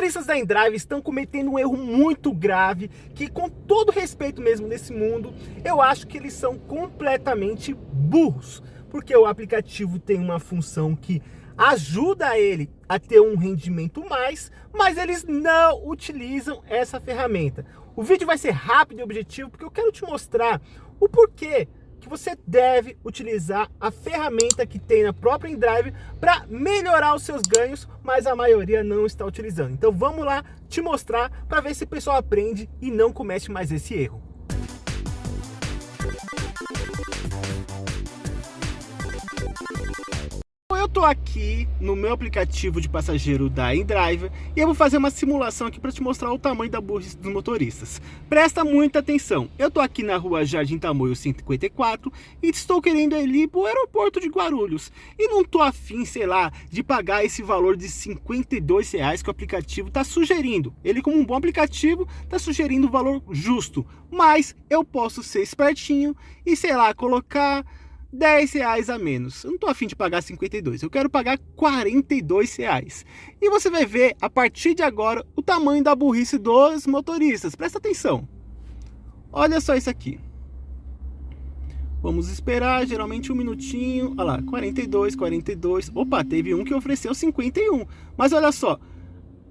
motoristas da Endrive estão cometendo um erro muito grave, que com todo respeito mesmo nesse mundo, eu acho que eles são completamente burros. Porque o aplicativo tem uma função que ajuda ele a ter um rendimento mais, mas eles não utilizam essa ferramenta. O vídeo vai ser rápido e objetivo, porque eu quero te mostrar o porquê que você deve utilizar a ferramenta que tem na própria InDrive para melhorar os seus ganhos, mas a maioria não está utilizando. Então vamos lá te mostrar para ver se o pessoal aprende e não comete mais esse erro. eu tô aqui no meu aplicativo de passageiro da InDriver e eu vou fazer uma simulação aqui para te mostrar o tamanho da burrice dos motoristas. Presta muita atenção, eu tô aqui na rua Jardim Tamoio 154 e estou querendo ir para o aeroporto de Guarulhos e não tô afim, sei lá, de pagar esse valor de 52 reais que o aplicativo está sugerindo. Ele como um bom aplicativo está sugerindo o valor justo, mas eu posso ser espertinho e sei lá, colocar 10 reais a menos. Eu não tô afim de pagar 52, eu quero pagar 42 reais. E você vai ver, a partir de agora, o tamanho da burrice dos motoristas. Presta atenção. Olha só isso aqui. Vamos esperar, geralmente um minutinho. Olha lá, 42, 42. Opa, teve um que ofereceu 51. Mas olha só,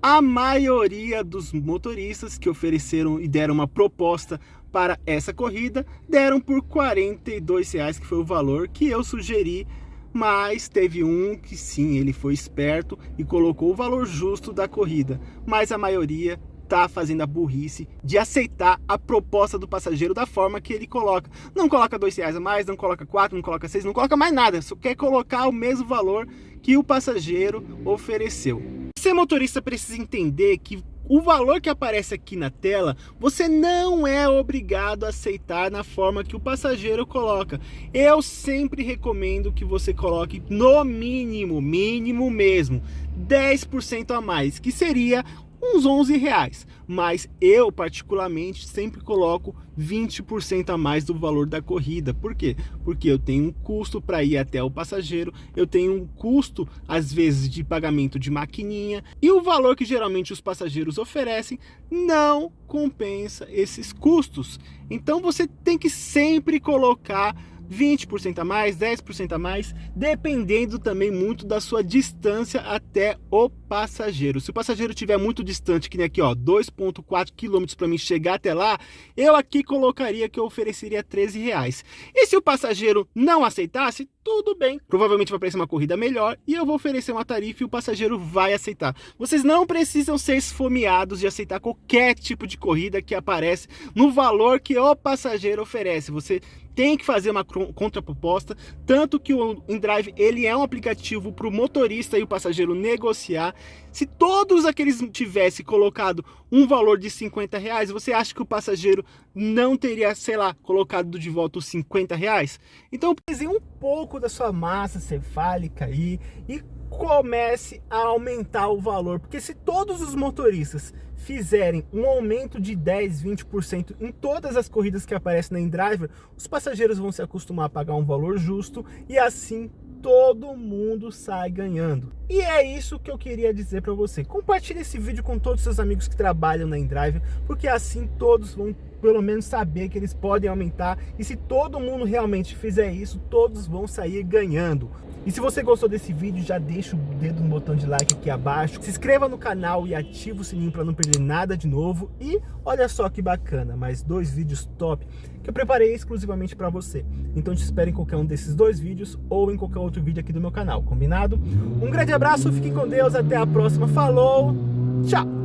a maioria dos motoristas que ofereceram e deram uma proposta para essa corrida deram por 42 reais que foi o valor que eu sugeri mas teve um que sim, ele foi esperto e colocou o valor justo da corrida, mas a maioria tá fazendo a burrice de aceitar a proposta do passageiro da forma que ele coloca. Não coloca dois reais a mais, não coloca quatro, não coloca seis, não coloca mais nada, só quer colocar o mesmo valor que o passageiro ofereceu. Você motorista precisa entender que o valor que aparece aqui na tela, você não é obrigado a aceitar na forma que o passageiro coloca. Eu sempre recomendo que você coloque no mínimo, mínimo mesmo, 10% a mais, que seria uns 11 reais, mas eu particularmente sempre coloco 20% a mais do valor da corrida. Por quê? Porque eu tenho um custo para ir até o passageiro, eu tenho um custo às vezes de pagamento de maquininha e o valor que geralmente os passageiros oferecem não compensa esses custos. Então você tem que sempre colocar 20% a mais, 10% a mais, dependendo também muito da sua distância até o passageiro. Se o passageiro estiver muito distante, que nem aqui, ó, 2.4 km para mim chegar até lá, eu aqui colocaria que eu ofereceria 13 reais. E se o passageiro não aceitasse, tudo bem. Provavelmente vai aparecer uma corrida melhor e eu vou oferecer uma tarifa e o passageiro vai aceitar. Vocês não precisam ser esfomeados de aceitar qualquer tipo de corrida que aparece no valor que o passageiro oferece. Você tem que fazer uma contraproposta, tanto que o InDrive ele é um aplicativo para o motorista e o passageiro negociar. Se todos aqueles tivessem colocado um valor de 50 reais, você acha que o passageiro não teria, sei lá, colocado de volta os 50 reais? Então, pese um pouco da sua massa cefálica aí e comece a aumentar o valor, porque se todos os motoristas fizerem um aumento de 10, 20% em todas as corridas que aparecem na InDriver, os passageiros vão se acostumar a pagar um valor justo e assim todo mundo sai ganhando. E é isso que eu queria dizer para você. Compartilhe esse vídeo com todos os seus amigos que trabalham na InDrive, porque assim todos vão pelo menos saber que eles podem aumentar e se todo mundo realmente fizer isso, todos vão sair ganhando. E se você gostou desse vídeo, já deixa o dedo no botão de like aqui abaixo, se inscreva no canal e ative o sininho para não perder nada de novo. E olha só que bacana, mais dois vídeos top que eu preparei exclusivamente para você. Então te espero em qualquer um desses dois vídeos ou em qualquer outro vídeo aqui do meu canal, combinado? Um grande abraço, fique com Deus, até a próxima, falou, tchau!